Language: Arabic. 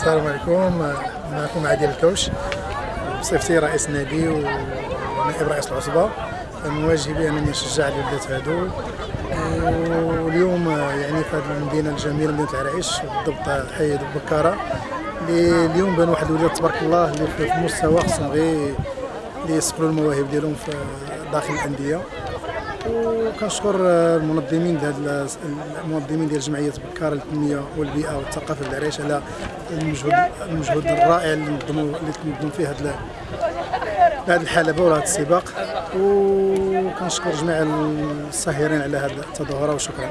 السلام عليكم. معكم عادل الكوش بصفتي رئيس النادي ونائب رئيس العصبة من واجبي أنني نشجع الولدات هادو. واليوم يعني في هذه المدينة الجميلة مدينة العرائش بالضبط حي بكارة. اللي اليوم بان واحد الولاد تبارك الله اللي في المستوى خصهم غير اللي المواهب ديالهم في داخل الأندية. وكنشكر المنظمين ديال المنظمين ديال جمعية بكار للتنميه والبيئة والثقافة العريش على المجهود المجهود الرائع اللي نظموا اللي تنظموا فيه هذا هذه الحلبه وهذا السباق. وكنشكر جميع الساهرين على هذه التظاهرة وشكرا.